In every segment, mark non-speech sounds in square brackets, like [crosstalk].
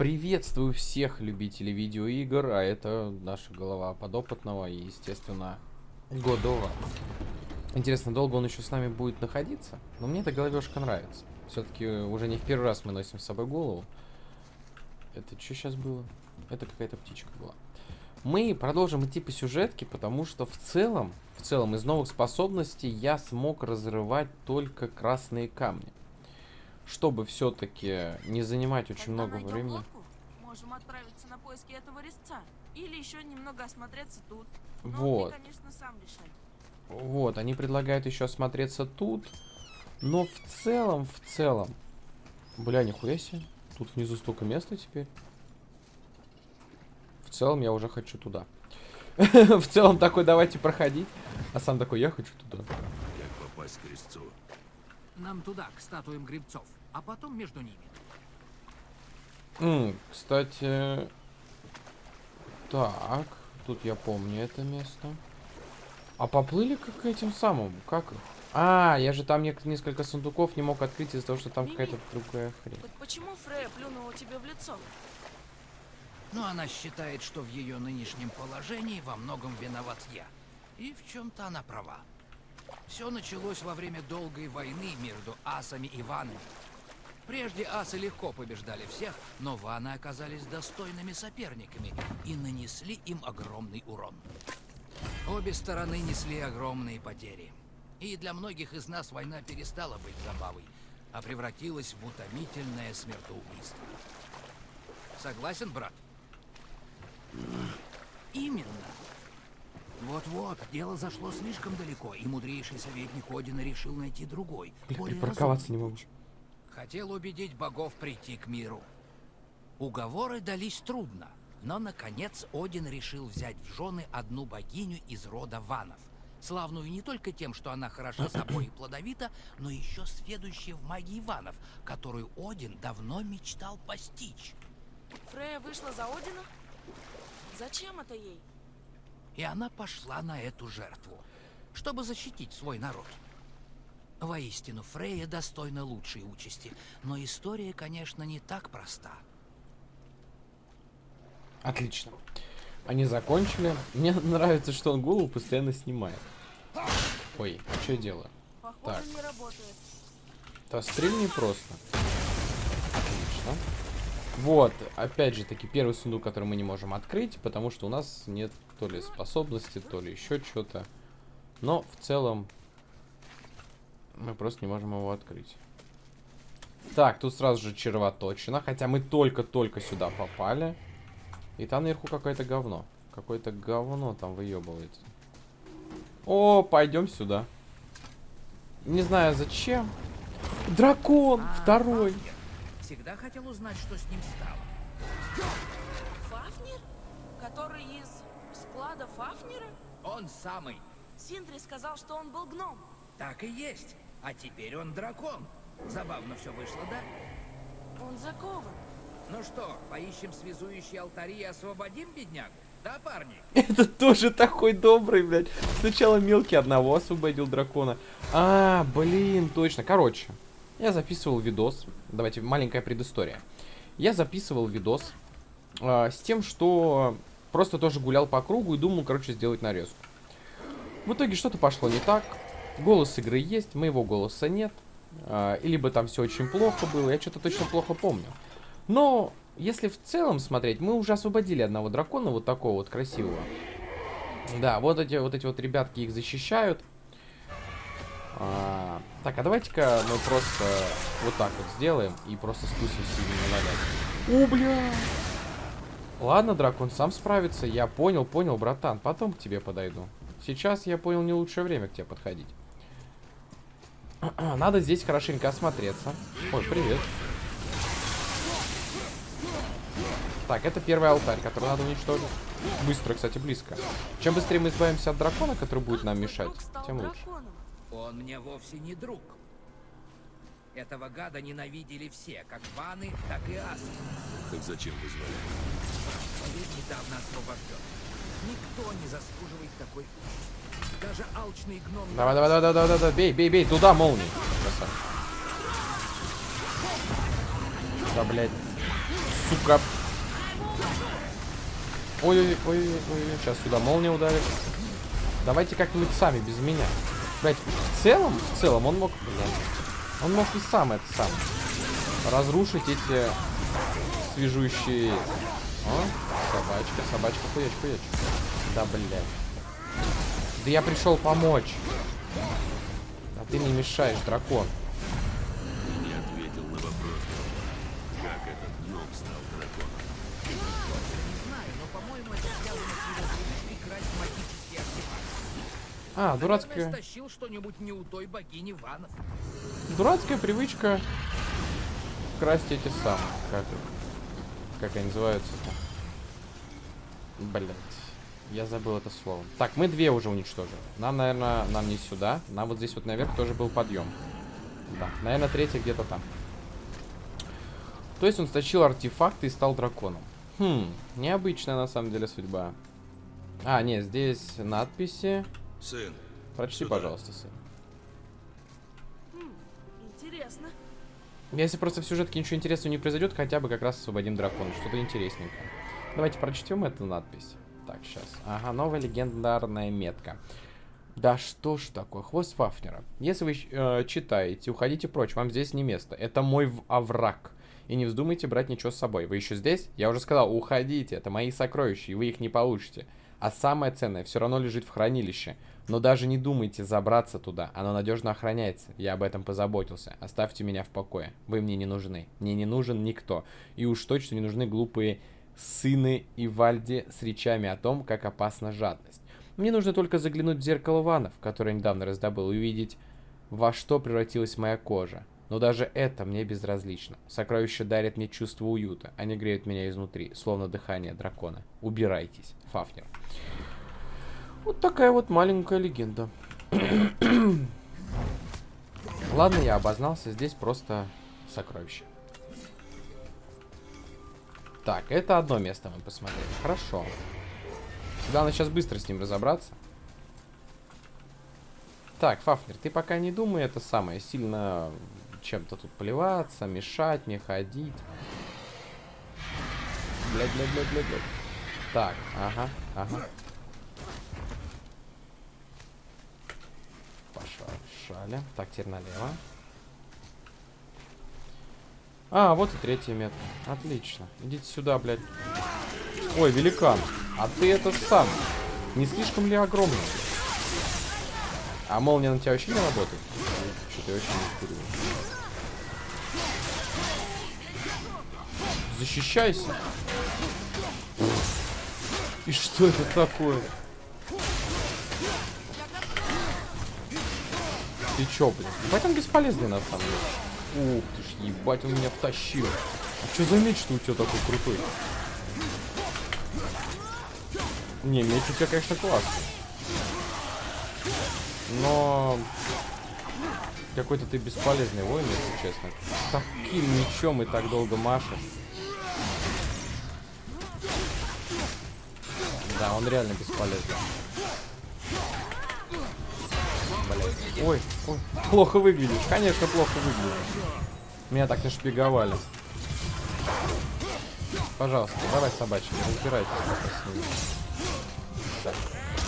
Приветствую всех любителей видеоигр, а это наша голова подопытного и, естественно, Годова. Интересно, долго он еще с нами будет находиться? Но мне эта головешка нравится. Все-таки уже не в первый раз мы носим с собой голову. Это что сейчас было? Это какая-то птичка была. Мы продолжим идти по сюжетке, потому что в целом, в целом из новых способностей я смог разрывать только красные камни чтобы все-таки не занимать очень Когда много времени. лодку, можем отправиться на поиски этого резца. Или еще немного осмотреться тут. Но Вот. ты, конечно, сам решай. Вот, они предлагают еще осмотреться тут. Но в целом, в целом... Бля, нихуя себе. Тут внизу столько места теперь. В целом я уже хочу туда. [laughs] В целом такой, давайте проходить. А сам такой, я хочу туда. Как попасть к крестцу? Нам туда, к статуям грибцов, а потом между ними. М, кстати... Так, тут я помню это место. А поплыли как к этим самым? Как их? А, я же там несколько сундуков не мог открыть из-за того, что там какая-то другая хрень. Так почему Фрея плюнула тебе в лицо? Но она считает, что в ее нынешнем положении во многом виноват я. И в чем-то она права. Все началось во время долгой войны между асами и ванами. Прежде асы легко побеждали всех, но ваны оказались достойными соперниками и нанесли им огромный урон. Обе стороны несли огромные потери. И для многих из нас война перестала быть забавой, а превратилась в утомительное смертоубийство. Согласен, брат? Именно. Вот-вот, дело зашло слишком далеко, и мудрейший советник Одина решил найти другой, Бля, более припарковаться не могу. Хотел убедить богов прийти к миру. Уговоры дались трудно, но, наконец, Один решил взять в жены одну богиню из рода Ванов, славную не только тем, что она хороша [clears throat] собой и плодовита, но еще сведущая в магии Ванов, которую Один давно мечтал постичь. Фрея вышла за Одина? Зачем это ей? И она пошла на эту жертву, чтобы защитить свой народ. Воистину, Фрея достойна лучшей участи, но история, конечно, не так проста. Отлично. Они закончили. Мне [laughs] нравится, что он голову постоянно снимает. Ой, а что я делаю? Похоже, Так. не работает. Да стрельни просто. Отлично. Вот, опять же таки, первый сундук, который мы не можем открыть, потому что у нас нет то ли способности, то ли еще что-то. Но в целом мы просто не можем его открыть. Так, тут сразу же червоточина, хотя мы только-только сюда попали. И там наверху какое-то говно. Какое-то говно там выебывается. О, пойдем сюда. Не знаю зачем. Дракон! А Второй! Фафнир Всегда хотел узнать, что с ним стало. Фафнир? Который из склада Фафнира? Он самый. Синдри сказал, что он был гном. Так и есть. А теперь он дракон. Забавно все вышло, да? Он закован. Ну что, поищем связующие алтари и освободим беднягу? Да, парни? [laughs] Это тоже такой добрый, блядь. Сначала мелкий одного освободил дракона. А, блин, точно. Короче, я записывал видос. Давайте, маленькая предыстория. Я записывал видос а, с тем, что просто тоже гулял по кругу и думал, короче, сделать нарезку. В итоге что-то пошло не так. Голос игры есть, моего голоса нет. И либо там все очень плохо было, я что-то точно плохо помню. Но если в целом смотреть, мы уже освободили одного дракона, вот такого вот красивого. Да, вот эти вот эти вот ребятки их защищают. А, так, а давайте-ка мы просто вот так вот сделаем и просто спустимся и не навалять. О, бля! Ладно, дракон сам справится. Я понял, понял, братан. Потом к тебе подойду. Сейчас я понял не лучшее время к тебе подходить. [clears throat] Надо здесь хорошенько осмотреться. Ой, привет. Так, это первый алтарь, который надо уничтожить. Быстро, кстати, близко. Чем быстрее мы избавимся от дракона, который будет нам мешать, тем лучше. Он мне вовсе не друг. Этого гада ненавидели все, как ваны, так и асы. Так зачем вызвали? Человек недавно освобожден. Никто не заслуживает такой участи. Даже. Давай, давай, давай, давай, давай, бей, бей, бей, туда молнии. Красавчик. Да, блядь. сука. Ой-ой-ой, сейчас сюда молния ударит. Давайте как-нибудь сами, без меня. Блять, в целом, в целом он мог... Да, он мог и сам это сам. Разрушить эти свежущие... О, собачка, собачка, хуяч, хуяч. Да, блядь. Да я пришел помочь. А ты не мешаешь, дракон. Ты не ответил на вопрос, как этот гном стал драконом. Не знаю, но, по-моему, это связано с его привычкой красть магические артефакты. А, дурацкая, стащил что-нибудь не у той богини Ванов. дурацкая привычка красть эти самые, как, как они называются-то. Блять, я забыл это слово. Так, мы две уже уничтожили. Нам, наверное, нам не сюда. Нам вот здесь вот наверх тоже был подъем. Да, наверное, третья где-то там. То есть он стащил артефакты и стал драконом. Хм, необычная на самом деле судьба. А, нет, здесь надписи. Сын, Прочти, Сюда. пожалуйста, сын. Интересно. Если просто в сюжетке ничего интересного не произойдет, хотя бы как раз освободим дракона. Что-то интересненькое. Давайте прочтем эту надпись. Так, сейчас. Ага, новая легендарная метка. Да что ж такое, хвост Фафнера. Если вы э, читаете, уходите прочь, вам здесь не место. Это мой овраг. И не вздумайте брать ничего с собой. Вы еще здесь? Я уже сказал, уходите, это мои сокровища, и вы их не получите. А самое ценное все равно лежит в хранилище. Но даже не думайте забраться туда, оно надежно охраняется. Я об этом позаботился. Оставьте меня в покое. Вы мне не нужны. Мне не нужен никто. И уж точно не нужны глупые сыны и Вальди с речами о том, как опасна жадность. Мне нужно только заглянуть в зеркало ванов, которое недавно раздобыл, и увидеть, во что превратилась моя кожа. Но даже это мне безразлично. Сокровища дарят мне чувство уюта. Они греют меня изнутри, словно дыхание дракона. Убирайтесь, Фафнер. Вот такая вот маленькая легенда. [clears throat] Ладно, я обознался. Здесь просто сокровище. Так, это одно место мы посмотрели. Хорошо. Главное сейчас быстро с ним разобраться. Так, Фафнер, ты пока не думай это самое, сильно чем-то тут плеваться, мешать мне ходить. Блядь, блядь, блядь, блядь, блядь. Так, ага, ага. Пошла, шаля. Так, теперь налево. А, вот и третья метка. Отлично. Идите сюда, блядь. Ой, великан. А ты это сам. Не слишком ли огромный? А молния на тебя вообще не работает? Что-то я вообще не вкуриваю. Защищайся. И что это такое? Ты чё, блин? Он бесполезный на самом деле. Ух ты ж, ебать он меня втащил. А чё за меч, что у тебя такой крутой? Не, меч у тебя, конечно, классный. Но... Какой-то ты бесполезный воин, если честно. Таким мечом и так долго машешь. Да, он реально бесполезный. Ой, ой, плохо выглядишь. Конечно, плохо выглядишь. Меня так нашпиговали. Пожалуйста, давай, собачки, разбирайтесь. Так,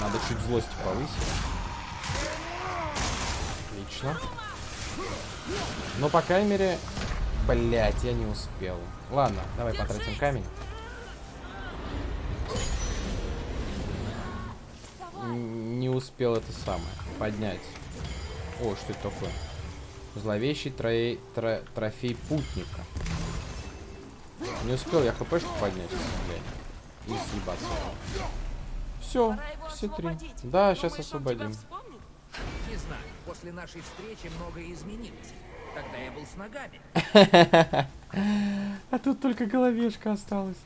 надо чуть злость повысить. Отлично. Но, по крайней мере... Блять, я не успел. Ладно, давай потратим камень. Не успел это самое поднять. О, что это такое? Зловещий троей- тро- трофей путника. Не успел я хпшку поднять, блядь. И съебаться. Все, все три. Да, сейчас освободим. Не знаю, после нашей встречи многое изменилось. Тогда я был с ногами. [laughs] А тут только головешка осталась.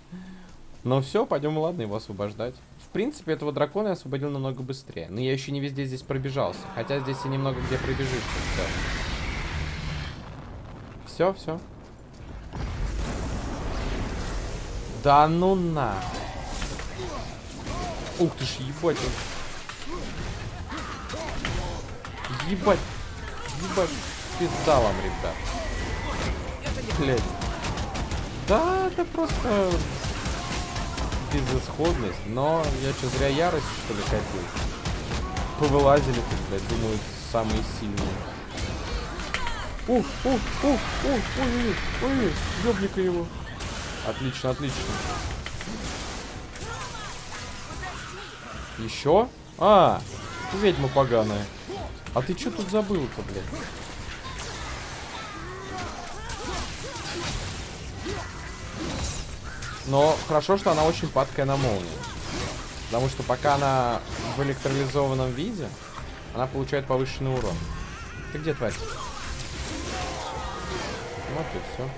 Ну все, пойдем, ладно, его освобождать. Принципе, этого дракона я освободил намного быстрее. Но я еще не везде здесь пробежался. Хотя здесь и немного где пробежишься. Все. Все, все. Да ну на. Ух ты ж, ебать. Ебать. Ебать. Пизда вам, ребят. Блять. Да, это просто безысходность. Но я что, зря ярость, что ли, катил? Повылазили тут, блядь, думаю, самые сильные. Ух, ух, ух, ух, ой, ой, ёбника его. Отлично, отлично. Еще? А, ведьма поганая. А ты что тут забыл-то, блядь? Но хорошо, что она очень падкая на молнию. Потому что пока она в электролизованном виде, она получает повышенный урон. Ты где, тварь? Вот и все.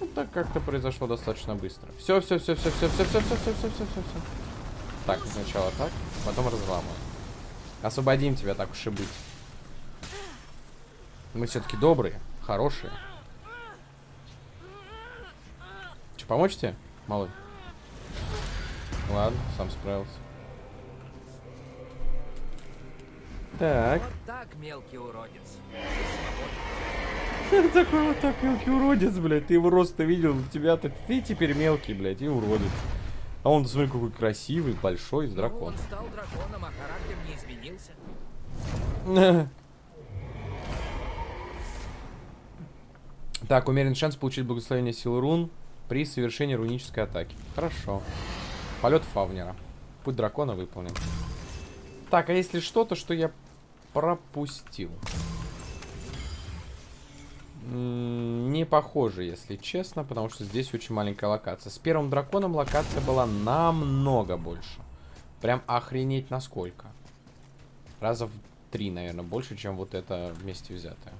Ну, так как-то произошло достаточно быстро. Все, все, все, все, все, все, все, все, все, все, все, все, все. Так, сначала так, потом разламываем. Освободим тебя, так уж и быть. Мы все-таки добрые, хорошие. Че, помочь тебе, малый? Ладно, сам справился. Так. Вот так, мелкий уродец. Такой вот так мелкий уродец, блядь. Ты его рост-то видел, у тебя-то ты теперь мелкий, блядь, и уродец. А он, смотри, какой красивый, большой, с Ну, дракон. он стал драконом, а характер не изменился. [laughs] Так, умерен шанс получить благословение силы рун при совершении рунической атаки. Хорошо. Полет Фавнера. Путь дракона выполнен. Так, а если что-то, что я пропустил? Не похоже, если честно, потому что здесь очень маленькая локация. С первым драконом локация была намного больше. Прям охренеть насколько. Раза в три, наверное, больше, чем вот это вместе взятое.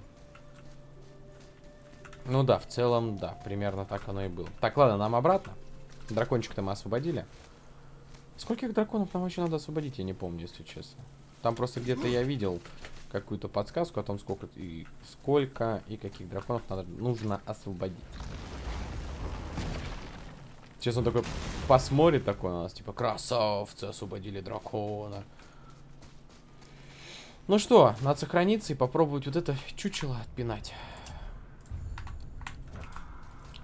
Ну да, в целом, да, примерно так оно и было. Так, ладно, нам обратно. Дракончика-то мы освободили. Скольких драконов нам вообще надо освободить, я не помню, если честно. Там просто где-то я видел какую-то подсказку о том, сколько и сколько и каких драконов надо, нужно освободить. Сейчас он такой посмотрит такой на нас, типа, красавцы, освободили дракона. Ну что, надо сохраниться и попробовать вот это чучело отпинать.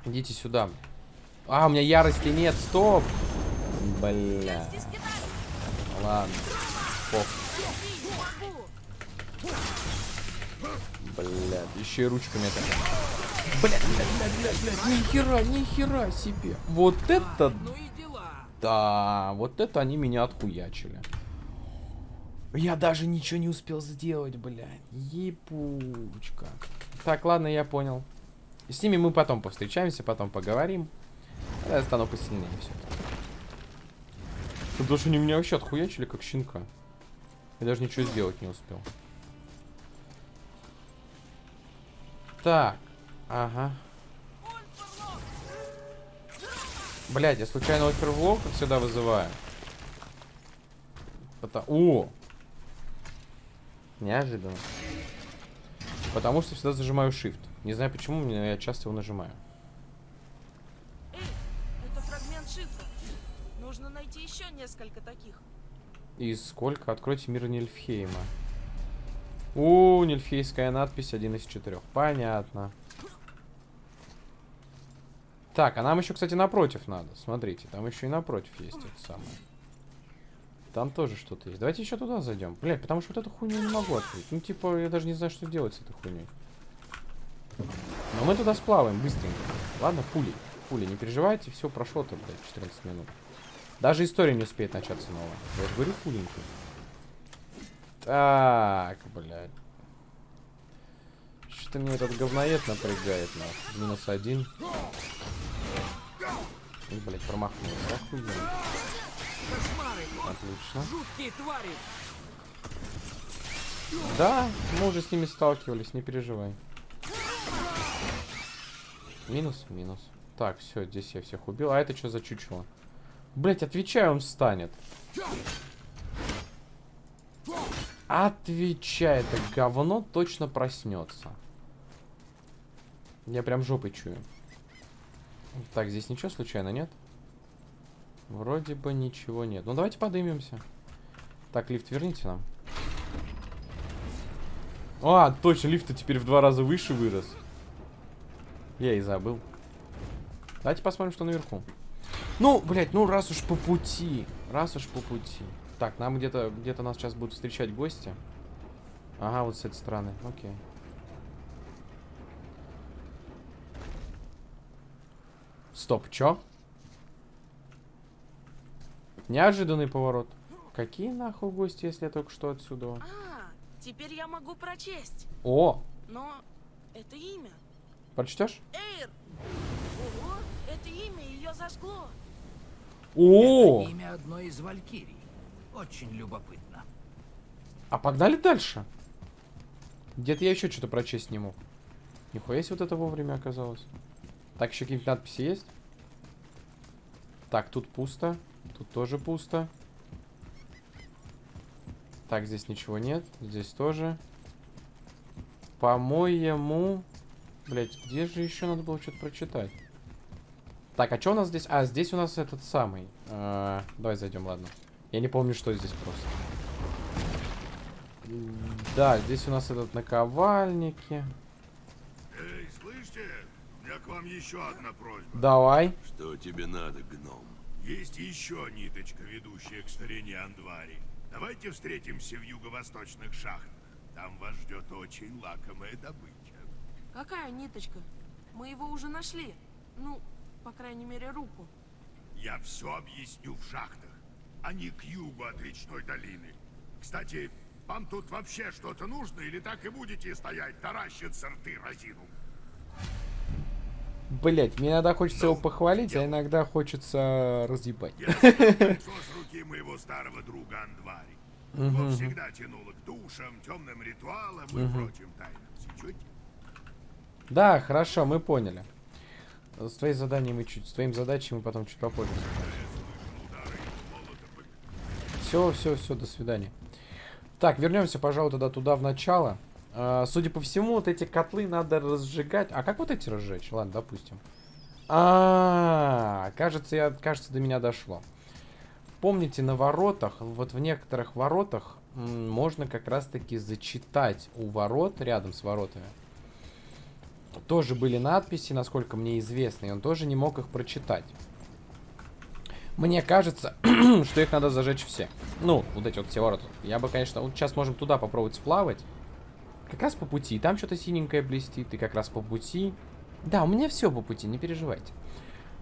Идите сюда. А, у меня ярости нет, стоп. Бля. Ладно. Пох. Блядь, еще и ручками это. Блядь, блядь, блядь, блядь, блядь, нихера, нихера себе. Вот это, да, вот это они меня отхуячили. Я даже ничего не успел сделать, блядь. Ебучка. Так, ладно, я понял. С ними мы потом повстречаемся, потом поговорим. Я стану посильнее все. Потому что они меня вообще отхуячили, как щенка. Я даже ничего сделать не успел. Так. Ага. Блять, я случайно оферлок, как всегда, вызываю. Пота- О! Неожиданно. Потому что всегда зажимаю shift. Не знаю почему, но я часто его нажимаю. Эй, это фрагмент шифра. Нужно найти еще несколько таких. И сколько? Откройте мир Нильфхейма. У, Нильфхейская надпись один из четырех. Понятно. Так, а нам еще, кстати, напротив надо. Смотрите, там еще и напротив есть это самое. Там тоже что-то есть. Давайте еще туда зайдем. Блять, потому что вот эту хуйню не могу открыть. Ну, типа, я даже не знаю, что делать с этой хуйней. Но мы туда сплаваем быстренько. Ладно, пули. Пули, не переживайте, все прошло-то, блядь, 14 минут. Даже история не успеет начаться новая. Я же говорю, пуленьку. Так, блядь. Что-то мне этот говноед напрягает, нахуй. Минус один. И, блядь, промахнулся. Охуенно. Отлично. жуткие твари. Да, мы уже с ними сталкивались, не переживай. Минус, минус. Так, все, здесь я всех убил. А это что за чучело? Блять, отвечай, он встанет. Отвечай, это говно точно проснется. Я прям жопой чую. Так, здесь ничего случайно нет? Вроде бы ничего нет. Ну давайте подымемся. Так, лифт верните нам. А, точно, лифт теперь в два раза выше вырос. Я и забыл. Давайте посмотрим, что наверху. Ну, блядь, ну раз уж по пути. Раз уж по пути. Так, нам где-то где-то нас сейчас будут встречать гости. Ага, вот с этой стороны. Окей. Стоп, чё? Неожиданный поворот. Какие нахуй гости, если я только что отсюда? А, теперь я могу прочесть. О, Но это имя. Прочтешь? Эйр! Ого, это имя ее зажгло. О, Это имя одной из валькирий. Очень любопытно. а погнали дальше. Где-то я еще что-то прочесть не мог. Нихуя себе вот это вовремя оказалось. Так, еще какие-нибудь надписи есть? Так, тут пусто. Тут тоже пусто. Так, здесь ничего нет. Здесь тоже. По-моему... Блять, где же еще надо было что-то прочитать? Так, а что у нас здесь? А, здесь у нас этот самый. А, давай зайдем, ладно. Я не помню, что здесь просто. Да, здесь у нас этот наковальники. Эй, слышите? У меня к вам еще одна просьба. Давай. Что тебе надо, гном? Есть еще ниточка, ведущая к старине Андвари. Давайте встретимся в юго-восточных шахтах. Там вас ждет очень лакомая добыча. Какая ниточка? Мы его уже нашли. Ну, по крайней мере, руку. Я все объясню в шахтах. Они к югу от речной долины. Кстати, вам тут вообще что-то нужно или так и будете стоять, таращиться рты разину? Блять, мне иногда хочется его похвалить, а иногда хочется разъебать. Я [laughs] с руки моего старого друга Андвари. Его всегда тянуло к душам, темным ритуалам и прочим тайнам. Сечете? Да, хорошо, мы поняли. С твоей заданием мы чуть, с твоим задачей мы потом чуть попозже. Все, все, все, до свидания. Так, вернемся, пожалуй, тогда туда в начало. А, судя по всему, вот эти котлы надо разжигать. А как вот эти разжечь? Ладно, допустим. А, кажется, я, кажется, до меня дошло. Помните, на воротах, вот в некоторых воротах можно как раз-таки зачитать у ворот, рядом с воротами. Тоже были надписи, насколько мне известно, и он тоже не мог их прочитать. Мне кажется, [clears throat] что их надо зажечь все. Ну, вот эти вот все ворота. Я бы, конечно, вот сейчас можем туда попробовать сплавать. Как раз по пути. Там что-то синенькое блестит, и как раз по пути. Да, у меня все по пути, не переживайте.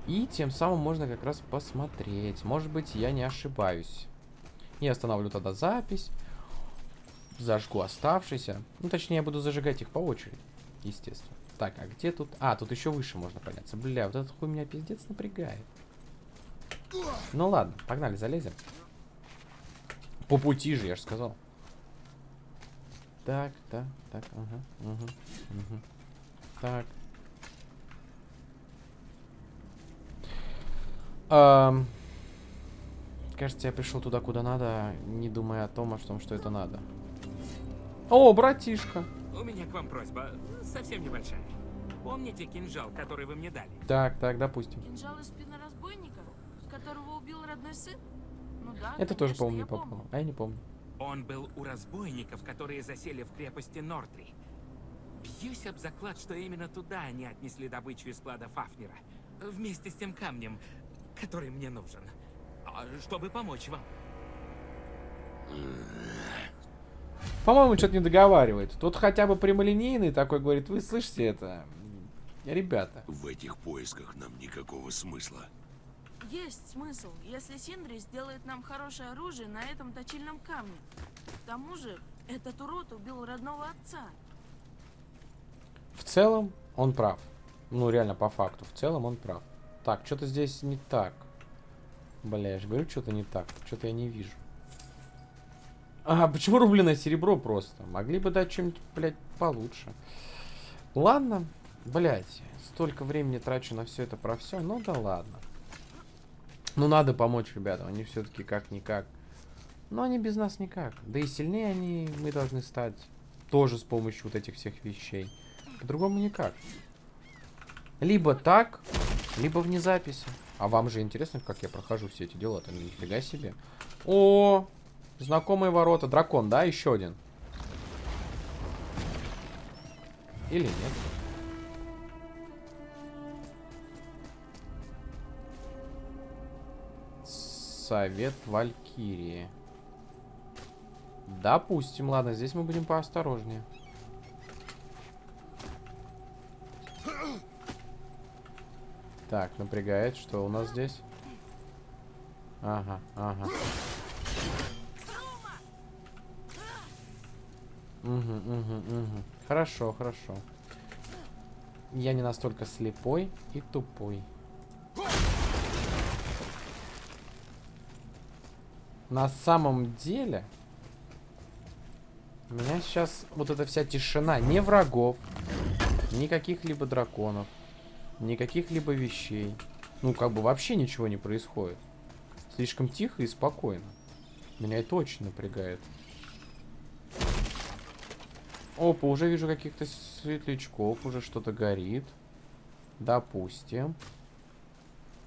И тем самым можно как раз посмотреть. Может быть, я не ошибаюсь. Я остановлю тогда запись. Зажгу оставшийся. Ну, точнее, я буду зажигать их по очереди. Естественно. Так, а где тут... А, тут еще выше можно подняться. Бля, вот этот хуй меня пиздец напрягает. Ну ладно, погнали, залезем. По пути же, я же сказал. Так, так, так, ага, угу, угу. Так. Ам, кажется, я пришел туда, куда надо, не думая о том, о том, что это надо. О, братишка. У меня к вам просьба, совсем небольшая. Помните кинжал, который вы мне дали? Так, так, допустим. Кинжал из спины разбойника, которого убил родной сын? Ну да, Это тоже, конечно, не я помню. попало. А я не помню. Он был у разбойников, которые засели в крепости Нортри. Бьюсь об заклад, что именно туда они отнесли добычу из склада Фафнера. Вместе с тем камнем, который мне нужен. А, Чтобы помочь вам. По-моему, что-то не договаривает. Тут хотя бы прямолинейный такой говорит, вы слышите это? Ребята. В этих поисках нам никакого смысла. Есть смысл, если Синдри сделает нам хорошее оружие на этом точильном камне. К тому же, этот урод убил родного отца. В целом, он прав. Ну, реально, по факту. В целом, он прав. Так, что-то здесь не так. Бля, я же говорю, что-то не так. Что-то я не вижу. А, почему рубленое серебро просто? Могли бы дать что-нибудь, блядь, получше. Ладно, блядь. Столько времени трачу на все это про все. Ну да ладно. Ну надо помочь ребятам. Они все-таки как-никак. Но они без нас никак. Да и сильнее они мы должны стать. Тоже с помощью вот этих всех вещей. По-другому никак. Либо так, либо вне записи. А вам же интересно, как я прохожу все эти дела-то? Ну, Нифига себе. О, Знакомые ворота. Дракон, да? Еще один. Или нет? Совет Валькирии. Допустим. Ладно, здесь мы будем поосторожнее. Так, напрягает, что у нас здесь? Ага, ага. Угу, угу, угу. Хорошо, хорошо. Я не настолько слепой и тупой. На самом деле, у меня сейчас вот эта вся тишина, не врагов, никаких либо драконов, никаких либо вещей. Ну, как бы вообще ничего не происходит. Слишком тихо и спокойно. Меня это очень напрягает. Опа, уже вижу каких-то светлячков, уже что-то горит. Допустим.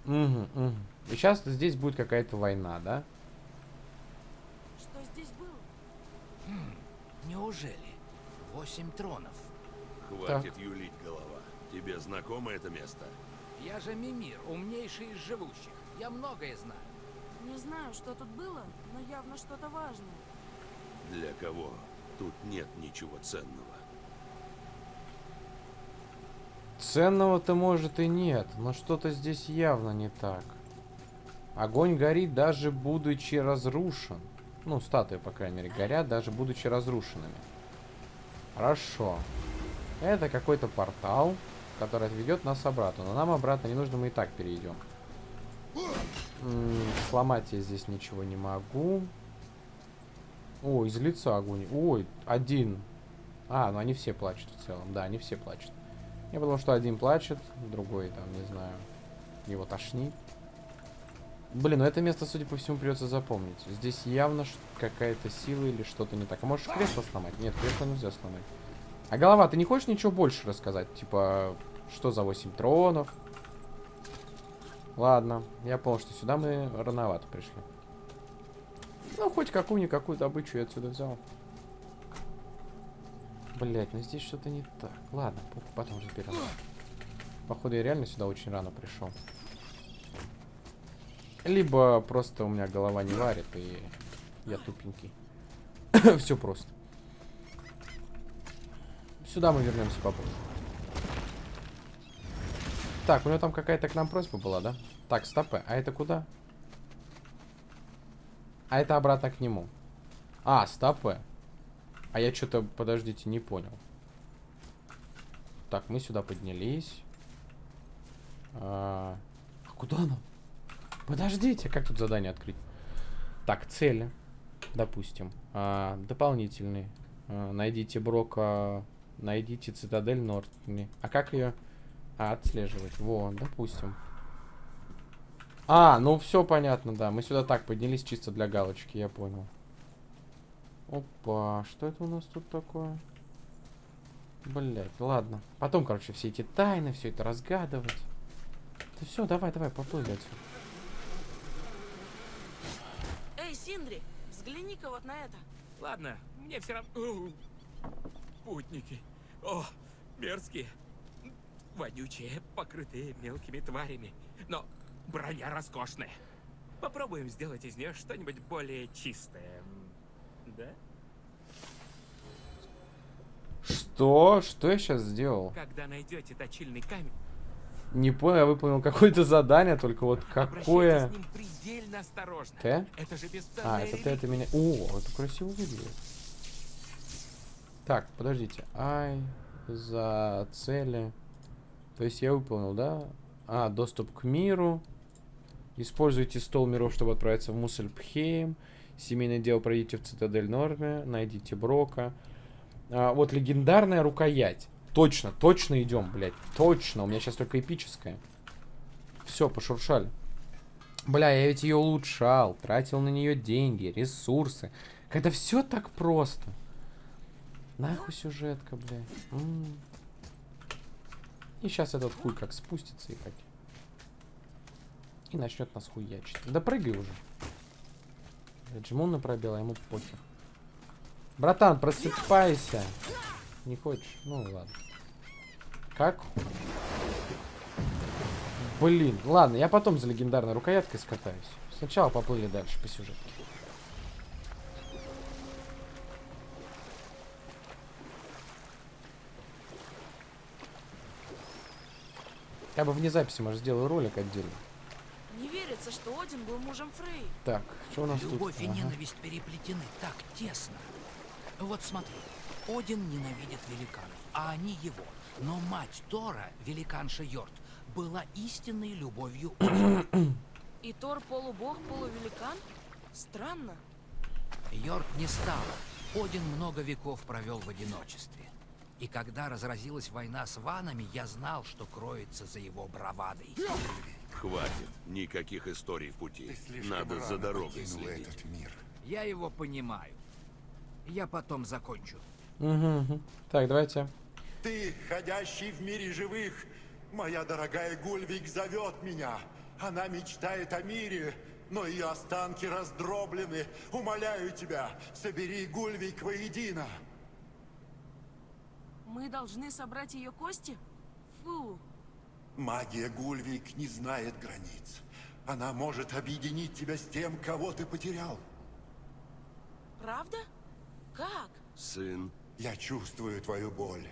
Угу, угу. И сейчас здесь будет какая-то война, да? Что здесь было? Неужели? Восемь тронов. Хватит юлить, голова. Тебе знакомо это место? Я же Мимир, умнейший из живущих. Я многое знаю. Не знаю, что тут было, но явно что-то важное. Для кого? Тут нет ничего ценного. Ценного-то может и нет, но что-то здесь явно не так. Огонь горит, даже будучи разрушен. Ну, статуи, по крайней мере, горят, даже будучи разрушенными. Хорошо. Это какой-то портал, который отведет нас обратно. Но нам обратно не нужно, мы и так перейдем. М -м, сломать я здесь ничего не могу. О, из лица огонь. Ой, один. А, ну они все плачут в целом. Да, они все плачут. Я потому что один плачет, другой там, не знаю, его тошнит. Блин, ну это место, судя по всему, придется запомнить. Здесь явно какая-то сила или что-то не так. А можешь кресло сломать? Нет, кресло нельзя сломать. А голова, ты не хочешь ничего больше рассказать? Типа, что за 8 тронов? Ладно, я понял, что сюда мы рановато пришли. Ну, хоть какую-никакую добычу я отсюда взял. Блять, ну здесь что-то не так. Ладно, потом разберем. Походу, я реально сюда очень рано пришел. Либо просто у меня голова не варит, и я тупенький. [coughs] Все просто. Сюда мы вернемся попозже. Так, у него там какая-то к нам просьба была, да? Так, стопы. А это куда? А это обратно к нему. А, стопы. А я что-то, подождите, не понял. Так, мы сюда поднялись. А, а куда нам? Подождите, как тут задание открыть? Так, цели, допустим. А, дополнительные. А, найдите Брока, найдите Цитадель Нортни. А как ее а, отслеживать? Во, допустим. А, ну все понятно, да. Мы сюда так поднялись чисто для галочки, я понял. Опа, что это у нас тут такое? Блять, ладно. Потом, короче, все эти тайны, все это разгадывать. Да все, давай, давай, поплыли отсюда. Эй, Синдри, взгляни-ка вот на это. Ладно, мне все равно... Путники. О, мерзкие. Вонючие, покрытые мелкими тварями. Но броня роскошная. Попробуем сделать из нее что-нибудь более чистое. Да? Что? Что я сейчас сделал? Когда найдете точильный камень, Не понял, я выполнил какое-то задание, только вот какое... Т? Это же А, это реликвия. это меня... О, это красиво выглядит. Так, подождите. Ай, за цели. То есть я выполнил, да? А, доступ к миру. Используйте стол миров, чтобы отправиться в Муссельпхейм. Семейное дело пройдите в Цитадель Норме. Найдите Брока. А, вот легендарная рукоять. Точно, точно идем, блядь. Точно. У меня сейчас только эпическая. Все, пошуршали. Бля, я ведь ее улучшал, тратил на нее деньги, ресурсы. Когда все так просто. Нахуй сюжетка, блядь. М. И сейчас этот хуй как спустится и как. И начнет нас хуячить. Да прыгай уже. Пробел, а ему похер. Братан, просыпайся. Не хочешь? Ну ладно. Как? Блин, ладно, я потом за легендарной рукояткой скатаюсь. Сначала поплыли дальше по сюжетке. Я бы вне записи, может, сделаю ролик отдельно. Не верится, что Один был мужем Фрей. Так, что у нас Любовь тут? и Ага. ненависть переплетены так тесно. Вот смотри, Один ненавидит великанов, а они его. Но мать Тора, великанша Йорт, была истинной любовью [coughs] Одина. И Тор полубог, полувеликан? Странно. Йорк не стала. Один много веков провел в одиночестве. И когда разразилась война с ванами, я знал, что кроется за его бравадой. Хватит. Никаких историй в пути. Надо за дорогой следить. этот мир. Я его понимаю. Я потом закончу. Мгм. Так, давайте. Ты, ходящий в мире живых, моя дорогая Гульвик зовет меня. Она мечтает о мире, но ее останки раздроблены. Умоляю тебя, собери Гульвик воедино. Мы должны собрать ее кости? Фу. Магия Гульвик не знает границ. Она может объединить тебя с тем, кого ты потерял. Правда? Как? Сын, Я чувствую твою боль.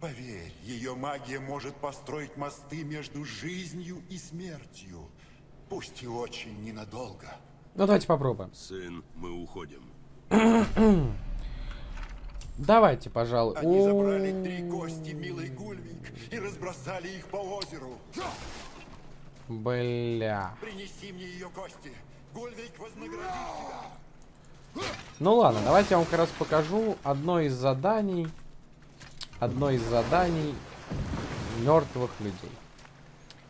Поверь, ее магия может построить мосты между жизнью и смертью. Пусть и очень ненадолго. Ну, давайте попробуем. сын, мы уходим. [clears throat] Давайте, пожалуй. Они забрали три кости милой Гульвик и разбросали их по озеру. Бля. Принеси мне ее кости. Гульвик вознаградит тебя. Ну ладно, давайте я вам как раз покажу одно из заданий. Одно из заданий мертвых людей.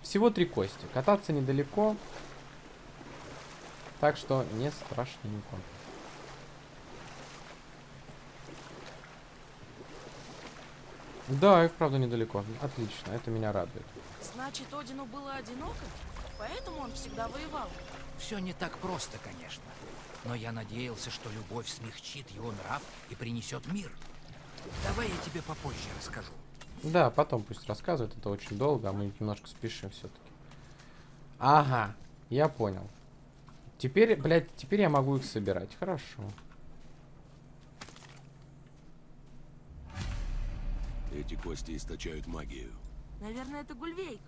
Всего три кости. Кататься недалеко. Так что не страшненько. Да, и вправду недалеко. Отлично, это меня радует. Значит, Одину было одиноко? Поэтому он всегда воевал. Все не так просто, конечно. Но я надеялся, что любовь смягчит его нрав и принесет мир. Давай я тебе попозже расскажу. Да, потом пусть рассказывает, это очень долго, а мы немножко спешим все-таки. Ага, я понял. Теперь, блядь, теперь я могу их собирать. Хорошо. Эти кости источают магию. Наверное, это Гульвейк.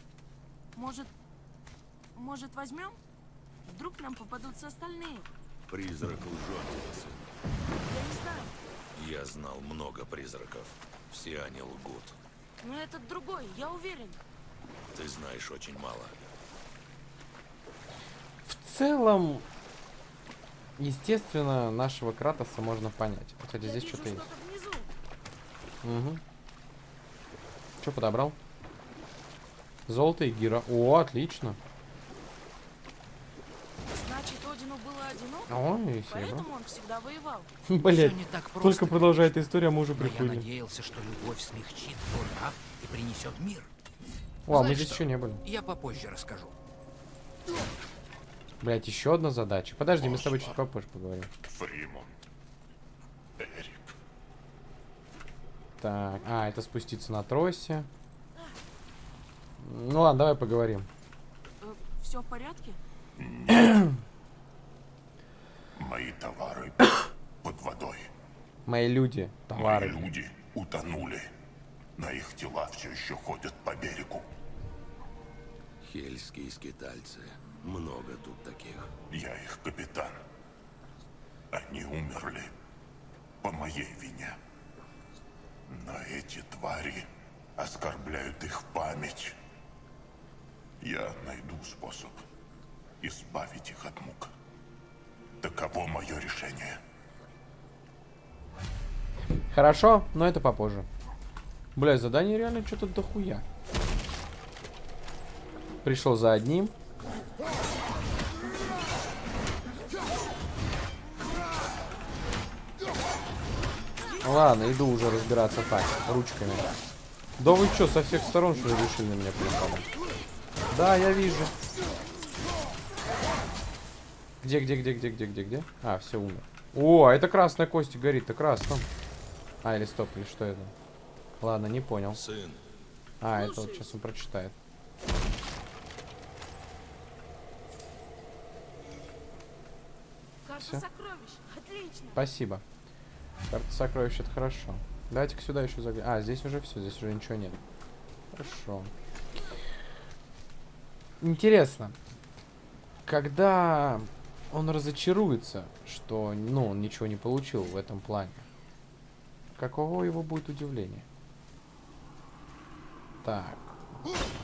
Может, может возьмем? Вдруг нам попадутся остальные? Призрак лжет. Я не знаю. Я знал много призраков. Все они лгут. Но этот другой, я уверен. Ты знаешь очень мало. В целом, естественно, нашего Кратоса можно понять. Кстати, я здесь что-то есть. внизу. Угу. Что подобрал? Золото и гира. О, отлично. Значит, Одину было одиноко? Ой. Поэтому он всегда воевал. Блять, [laughs] Всё не так просто, только продолжает история, мы уже Но я приплыли. надеялся, что любовь смягчит нрав и принесет мир. О, а мы здесь еще не были. Я попозже расскажу. Блять, еще одна задача. Подожди, мы с тобой чуть попозже поговорим. Фримон. Так, а, это спуститься на тросе. Ну ладно, давай поговорим. все в порядке? Мои товары [coughs] под водой. Мои люди, Мои товары. люди утонули. На их тела все еще ходят по берегу. Хельские скитальцы. Много тут таких. Я их капитан. Они умерли по моей вине. Но эти твари оскорбляют их память. Я найду способ избавить их от мук. Таково мое решение. Хорошо, но это попозже. Бля, задание реально что-то дохуя. Пришел за одним. Ладно, иду уже разбираться так, ручками. Да вы что, со всех сторон что решили на меня припадать? Да, я вижу. Где, где, где, где, где, где, где? А, все умер. О, а это красная кость горит, это красным. А, или стоп, или что это? Ладно, не понял. Сын. А, это вот сейчас он прочитает. Все. Спасибо. Карта сокровищ, это хорошо. Давайте-ка сюда еще заглянем. А, здесь уже все, здесь уже ничего нет. Хорошо. Интересно, когда он разочаруется, что, ну, он ничего не получил в этом плане, каково его будет удивление? Так,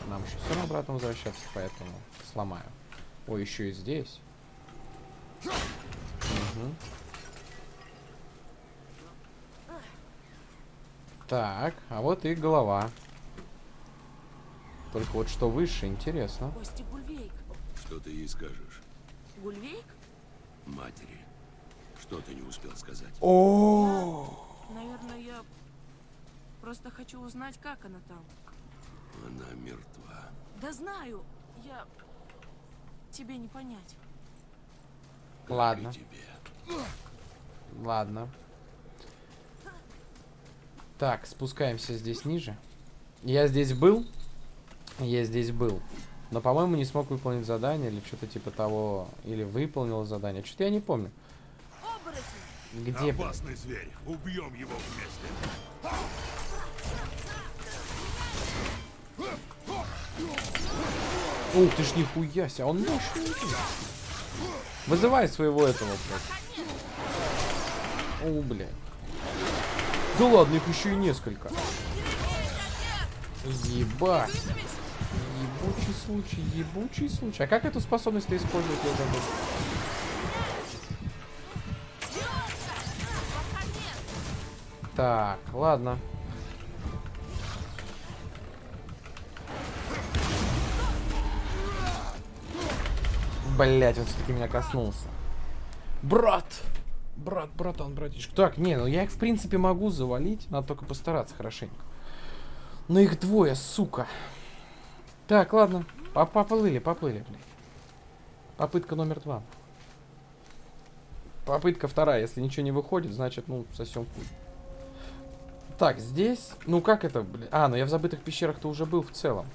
нам еще все равно обратно возвращаться, поэтому сломаю. Ой, еще и здесь. Мгм. Так, а вот и голова. Только вот что выше, интересно. Кости Гульвейк. Что ты ей скажешь? Гульвейк? Матери. Что ты не успел сказать? О, Наверное, я просто хочу узнать, как она там. Она мертва. Да знаю, я... Тебе не понять. Как Ладно. и тебе. ладно. Так, спускаемся здесь ниже. Я здесь был. Я здесь был. Но, по-моему, не смог выполнить задание или что-то типа того. Или выполнил задание. Что-то я не помню. Где, блин? Опасный зверь. Убьем его вместе. Ух ты ж нихуя себе, он мощный. Вызывай своего этого, блядь. О, блядь. Да ладно, их еще и несколько. Ебать. Ебучий случай, ебучий случай. А как эту способность использовать, я забыл? Так, ладно. Блять, он все-таки меня коснулся. Брат! Брат, братан, братишка. Так, не, ну я их в принципе могу завалить, надо только постараться хорошенько. Но их двое, сука. Так, ладно. По- Поплыли, поплыли, блядь. Попытка номер два. Попытка вторая. Если ничего не выходит, значит, ну, сосем хуй. Так, здесь... Ну, как это, блин? А, ну я в забытых пещерах-то уже был в целом.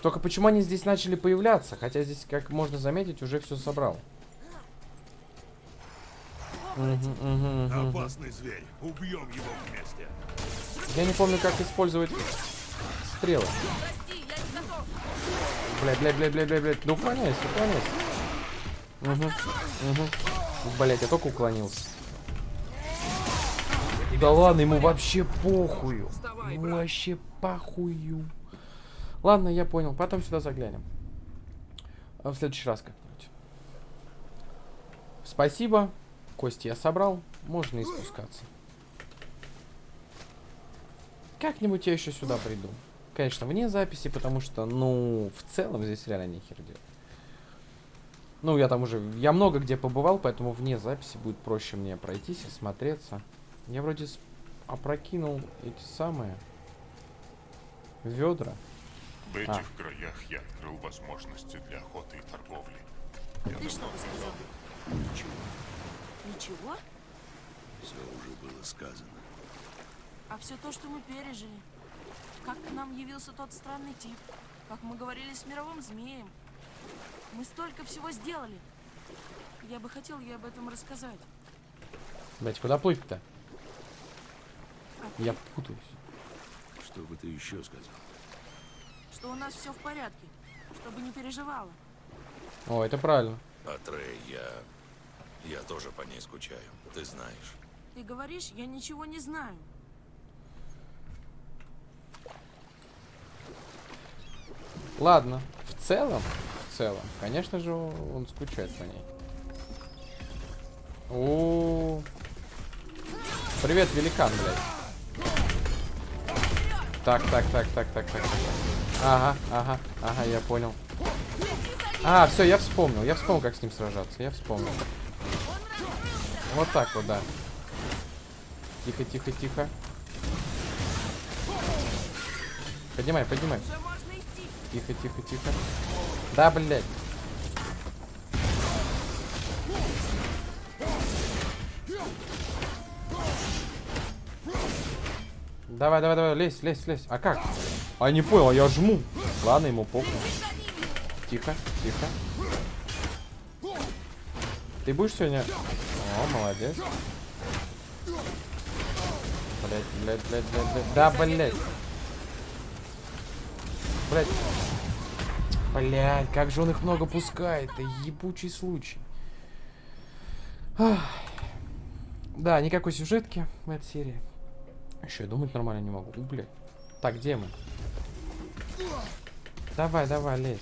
Только почему они здесь начали появляться? Хотя здесь, как можно заметить, уже все собрал. Опасный зверь. Убьем его вместе. Я не помню, как использовать стрелы. Блядь, блядь, блядь, блядь, блядь, блядь. Да уклоняйся, уклоняйся. Угу, угу. Блядь, я только уклонился. Да ладно, ему вообще похую. Ему вообще похую. Ладно, я понял. Потом сюда заглянем. А В следующий раз как-нибудь. Спасибо. Кости я собрал. Можно и спускаться. Как-нибудь я еще сюда приду. Конечно, вне записи, потому что, ну, в целом здесь реально нехер делать. Ну, я там уже... Я много где побывал, поэтому вне записи будет проще мне пройтись и смотреться. Я вроде опрокинул эти самые... Ведра. В А. этих краях я открыл возможности для охоты и торговли. Я Ты что сказал? Ничего. Ничего? Все уже было сказано. А все то, что мы пережили. Как к нам явился тот странный тип. Как мы говорили с мировым змеем. Мы столько всего сделали. Я бы хотел ей об этом рассказать. Блять, куда плыть-то? А Я путаюсь. Что бы ты еще сказал? что у нас все в порядке. Чтобы не переживала. О, это правильно. А Трей, я... Тоже по ней скучаю, ты знаешь. Ты говоришь, я ничего не знаю. Ладно. В целом, в целом, конечно же, он скучает по ней. О, Привет, великан, блядь. Так, так, так, так, так, так. Ага, ага, ага, я понял. А, все, я вспомнил. Я вспомнил, как с ним сражаться. Я вспомнил. Вот так вот, да. Тихо, тихо, тихо. Поднимай, поднимай. Тихо, тихо, тихо. Да, блядь. Давай, давай, давай, лезь, лезь, лезь. А как? А не понял, а я жму. Ладно, ему похуй. Тихо, тихо. Ты будешь сегодня... О, молодец. Блять, блять, блять, блять, блять. Да, блять. Блять. Блять, как же он их много пускает. Это ебучий случай. Ах. Да, никакой сюжетки в этой серии. Еще и думать нормально не могу. У. Так, где мы? Давай, давай, лезь.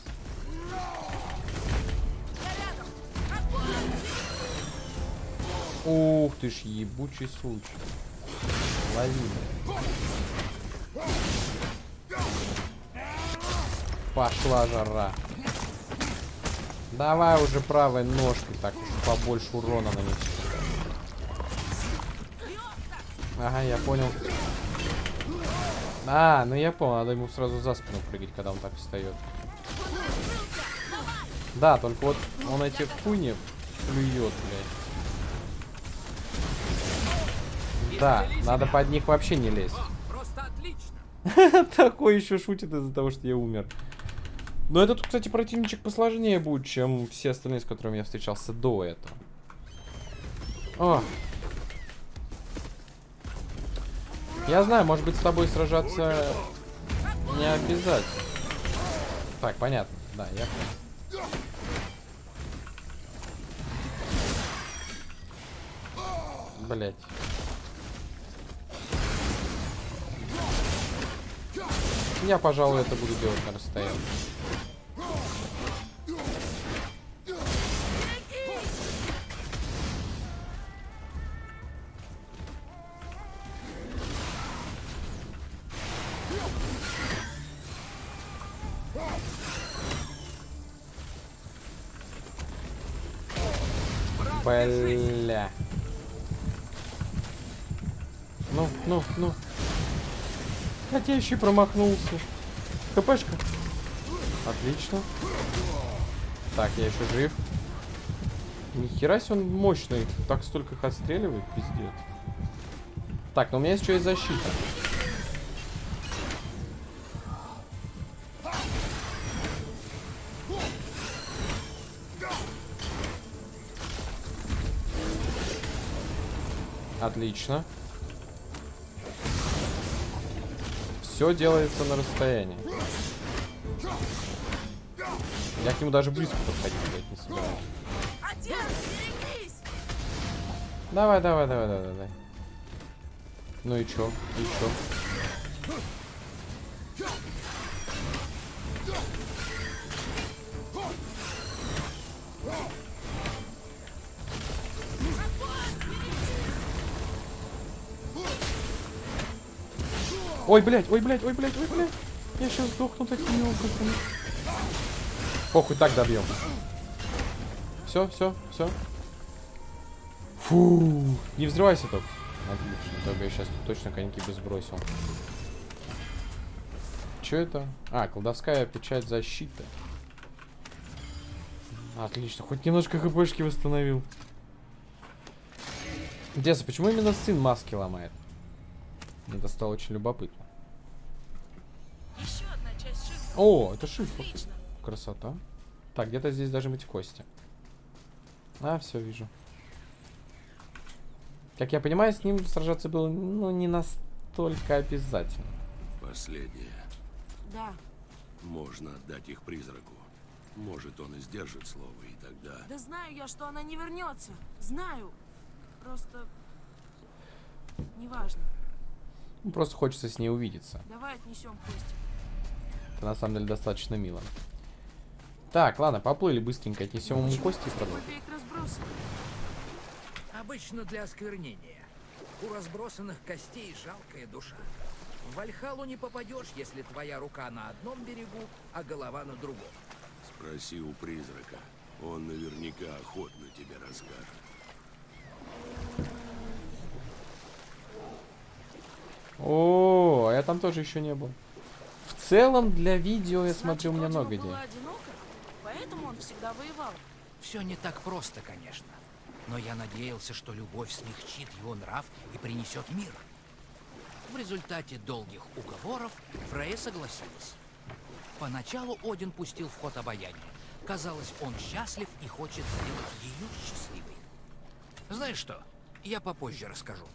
Ух ты ж, ебучий случай. Лови. Пошла жара. Давай уже правой ножкой, так уж побольше урона нанести. Ага, я понял. А, ну я понял, надо ему сразу за спину прыгать, когда он так встает. Да, только вот он эти хуйни плюет, блядь. Да, надо под них вообще не лезть. [laughs] Такой еще шутит из-за того, что я умер. Но этот, кстати, противничек посложнее будет, чем все остальные, с которыми я встречался до этого. О. Я знаю, может быть, с тобой сражаться не обязательно. Так, понятно. Да, я. Блять. Я, пожалуй, это буду делать на расстоянии. Бля. Ну, ну, ну. Еще промахнулся. ХПшка. Отлично. Так, я еще жив. Нихера себе он мощный. Так столько их отстреливает, пиздец. Так, но у меня есть еще и защита. Отлично. Все делается на расстоянии. Я к нему даже близко подходить, блядь, не собираюсь. Давай, давай, давай, давай, давай. Ну и чё? И чё? Ой, блядь, ой, блядь, ой, блядь, ой, блядь. Я сейчас сдохну такими образами. Похуй, так добьем. Все, все, все. Фу, не взрывайся только. Отлично, только я сейчас точно коньки бы сбросил. Че это? А, колдовская печать защиты. Отлично, хоть немножко хпшки восстановил. Интересно, почему именно сын маски ломает? Это стало очень любопытно. О, это шифр. Красота. Так, где-то здесь должны быть кости. А, все, вижу. Как я понимаю, с ним сражаться было, ну, не настолько обязательно. Последнее. Да, Можно отдать их призраку. Может, он и сдержит слово, и тогда... да знаю я, что она не вернется. Знаю. Просто... Неважно. Ну, Просто хочется с ней увидеться. Давай отнесем кости. Это на самом деле достаточно мило. Так, ладно, поплыли быстренько, отнесем ему кости и? Обычно для осквернения. У разбросанных костей жалкая душа. В Вальхалу не попадешь, если твоя рука на одном берегу, а голова на другом. Спроси у призрака. Он наверняка охотно тебе расскажет. О, а я там тоже еще не был. В целом, для видео, я Значит, смотрю, у меня много идей. поэтому он всегда воевал. Все не так просто, конечно. Но я надеялся, что любовь смягчит его нрав и принесет мир. В результате долгих уговоров Фрея согласилась. Поначалу Один пустил в ход обаяние. Казалось, он счастлив и хочет сделать ее счастливой. Знаешь что? Я попозже расскажу.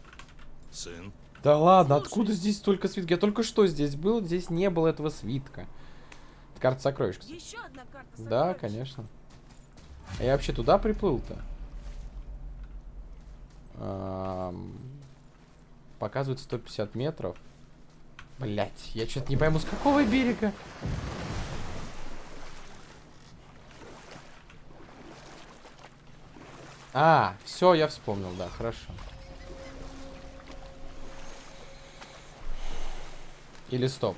Сын, Да ладно, откуда здесь столько свитка? Я только что здесь был, здесь не было этого свитка. Это карта сокровищ. Еще одна карта Да, сокровищ. конечно. А я вообще туда приплыл-то? Ам, Показывает 150 метров. Блять, я что-то не пойму, с какого берега? А, все, я вспомнил, да, хорошо. Или стоп.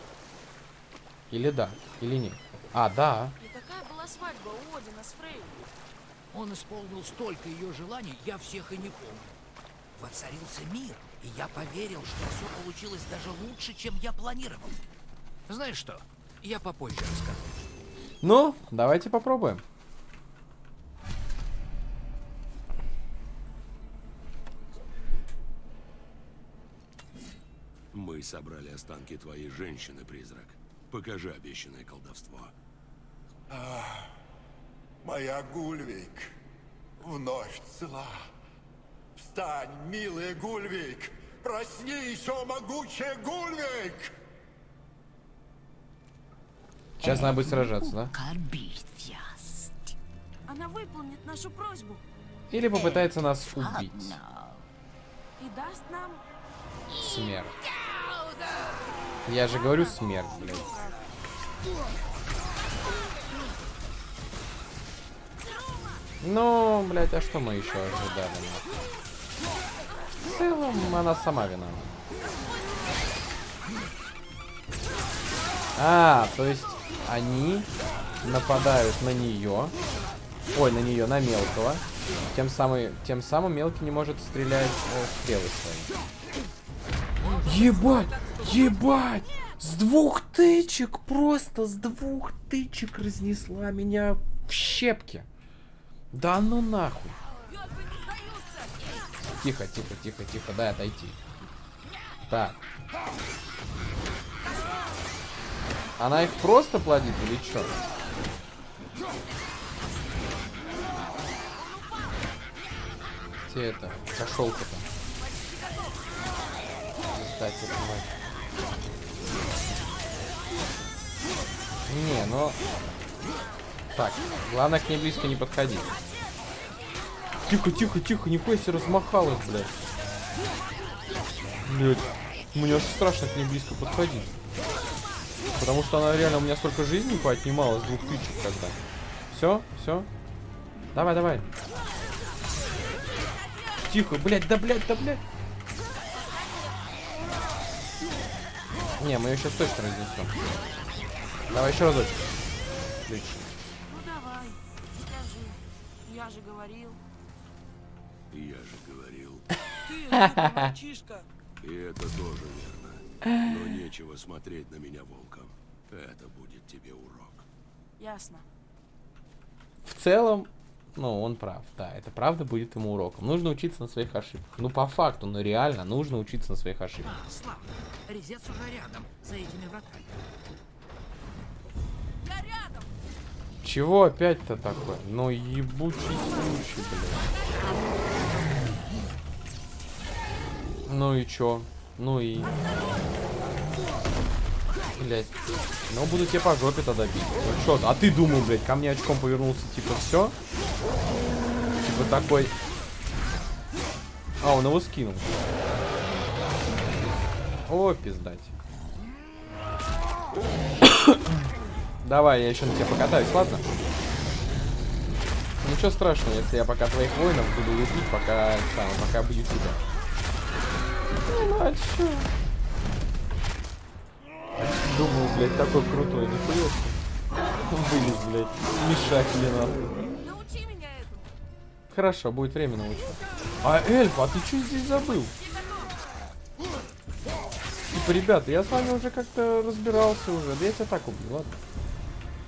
Или да, или нет. А, да. И какая была свадьба у Одина с Фрей? Он исполнил столько ее желаний, я всех и не помню. Воцарился мир, и я поверил, что все получилось даже лучше, чем я планировал. Знаешь что? Я попозже расскажу. Ну, давайте попробуем. Мы собрали останки твоей женщины, призрак. Покажи обещанное колдовство. Моя Гульвик вновь цела. Встань, милый Гульвик! Проснись, о могучая Гульвик! Сейчас надо будет сражаться, да? Она выполнит нашу просьбу Или попытается нас убить. и даст нам... Смерть. Я же говорю смерть, блядь. Ну, блядь, а что мы еще ожидали? В целом, она сама виновата. А, то есть они нападают на нее. Ой, на нее, на мелкого. Тем самым, тем самым мелкий не может стрелять э, стрелы свои. Ебать! Ебать! С двух тычек, просто с двух тычек разнесла меня в щепки. Да ну нахуй. Тихо, тихо, тихо, тихо, дай отойти. Так. Она их просто плодит или что? Где это? Кошелка-то. Кстати, мать. Не, ну... Так, главное к ней близко не подходить. Тихо, тихо, тихо, нихуя себе размахалась, блядь. Блядь, мне аж страшно к ней близко подходить. Потому что она реально у меня столько жизни поотнимала с двух тычек тогда. Все, все. Давай, давай. Тихо, блядь, да блядь, да блядь. Не, мы ее сейчас точно разнесем. Давай еще разочек. Отлично. Ну давай, скажи. Я же говорил. Я же говорил. [laughs] Ты, мальчишка. И это тоже верно. Но нечего смотреть на меня волком. Это будет тебе урок. Ясно. В целом, ну, он прав. Да, это правда будет ему уроком. Нужно учиться на своих ошибках. Ну, по факту, ну реально, нужно учиться на своих ошибках. А, славно. Резец уже рядом, за этими вратами. Я рядом! Чего опять-то такое? Ну, ебучий случай, блядь. Ну и чё? Ну и... Блять. Ну, буду тебе по жопе тогда бить. Ну чё, а ты думал, блядь, ко мне очком повернулся, типа, все? Типа такой... А, он его скинул. О, пиздать. Давай, я еще на тебя покатаюсь, ладно? Ничего страшного, если я пока твоих воинов буду лупить, пока сам, пока бью тебя. Ну, а чё? Думал, блядь, такой крутой, нихуя себе. Вылез, блядь, мешать нахуй. Научи меня этому. Хорошо, будет время научить. А, Эльф, а ты что здесь забыл? Типа, ребята, я с вами уже как-то разбирался уже. Да я тебя так убью, ладно?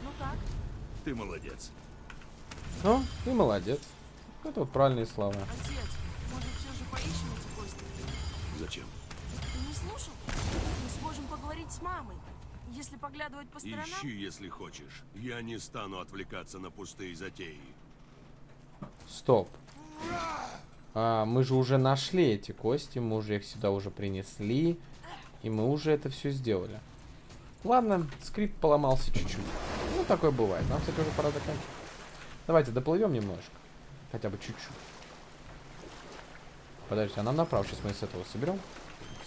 Ну как? Ты молодец. Ну, ты молодец. Это вот правильные слова. Отец, может все же поищем эти кости? Зачем? Ты не слушал? Мы сможем поговорить с мамой. Если поглядывать по сторонам... Ищи, если хочешь. Я не стану отвлекаться на пустые затеи. Стоп. А, мы же уже нашли эти кости, мы уже их сюда уже принесли. И мы уже это все сделали. Ладно, скрипт поломался чуть-чуть. Ну, такое бывает. Нам, кстати, уже пора заканчивать. Давайте доплывем немножко. Хотя бы чуть-чуть. Подождите, а нам направо. Сейчас мы с этого соберем.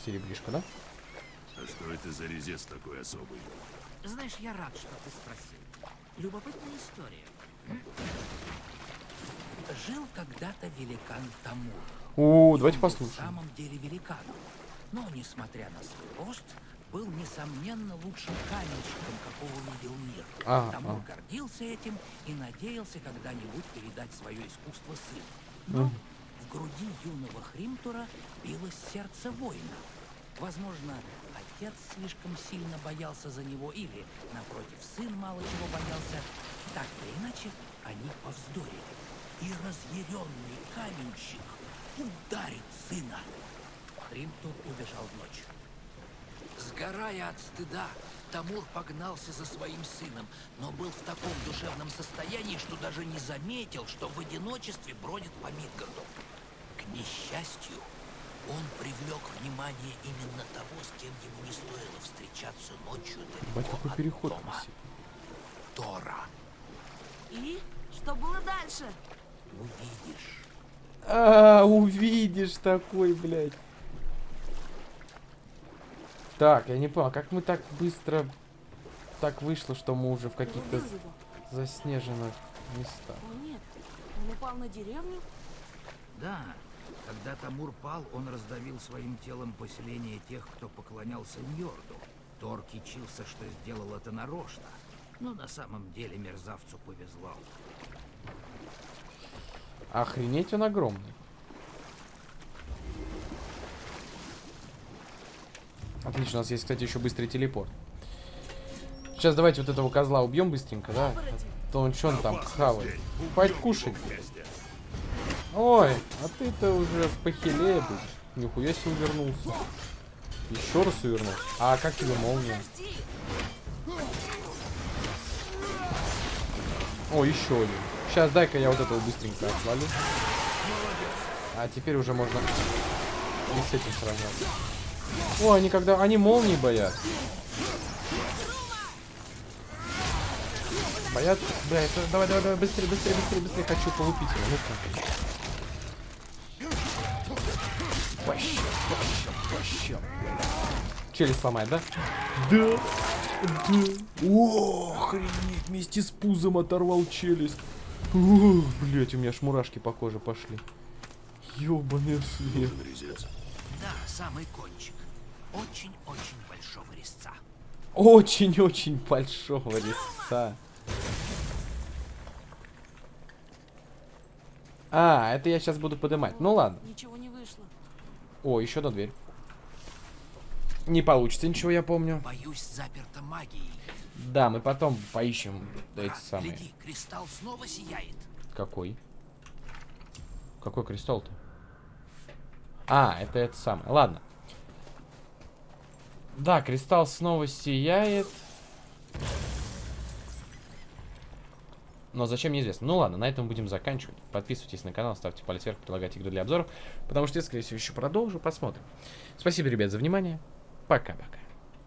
Серебришко, да? А что это за резец такой особый? Знаешь, я рад, что ты спросил. Любопытная история. Жил когда-то великан Тамур. О, давайте послушаем. В самом деле великаном. Но, несмотря на свой рост, был, несомненно, лучшим каменщиком, какого видел мир. А, Тамур а. гордился этим и надеялся когда-нибудь передать свое искусство сыну. Но Мгм. в груди юного Хримтура билось сердце воина. Возможно, отец слишком сильно боялся за него или, напротив, сын мало чего боялся. Так или иначе, они повздорили. И разъяренный каменщик ударит сына. Хримтур убежал в ночь. Сгорая от стыда, Тамур погнался за своим сыном, но был в таком душевном состоянии, что даже не заметил, что в одиночестве бродит по Мидгарду. К несчастью, он привлек внимание именно того, с кем ему не стоило встречаться ночью Бать, далеко какой от переход дома. Тора, И что было дальше? увидишь. А, увидишь такой, блядь. Так, я не понял, как мы так быстро так вышло, что мы уже в каких-то заснеженных местах. О нет, он упал на деревню? Да, когда Тамур пал, он раздавил своим телом поселение тех, кто поклонялся Ньорду. Тор кичился, что сделал это нарочно. Но на самом деле мерзавцу повезло. Охренеть он огромный. Отлично, у нас есть, кстати, еще быстрый телепорт. Сейчас давайте вот этого козла убьем быстренько, да? Оборотень. То он что он там хавает? его кушать. Ой, а ты-то уже похилее будешь. Нихуя себе увернулся. Еще раз увернулся. А как тебе молния? О, еще один. Сейчас дай-ка я вот этого быстренько отвалю. А теперь уже можно и с этим сражаться. О, они когда... Они молнии боятся. Боятся? Да, это... Давай, давай, давай, быстрее, быстрее, быстрее, быстрее. Хочу полупить его. Ну-ка. Челюсть сломает, да? Да. Да. О, охренеть, вместе с пузом оторвал челюсть. Ух, блять, у меня аж мурашки по коже пошли. Ёбаный свет. Да, самый кончик. Очень-очень большого резца. Очень-очень большого резца. А, это я сейчас буду поднимать. Ну ладно. Ничего не вышло. О, еще одна дверь. Не получится ничего, я помню. Боюсь, заперта магией. Да, мы потом поищем эти Брат, самые. гляди, кристалл снова сияет. Какой? Какой кристалл-то? А, это это самое. Ладно. Да, кристалл снова сияет. Но зачем, неизвестно. Ну ладно, на этом будем заканчивать. Подписывайтесь на канал, ставьте палец вверх, предлагайте игры для обзоров. Потому что я, скорее всего, еще продолжу. Посмотрим. Спасибо, ребят, за внимание. para pacá.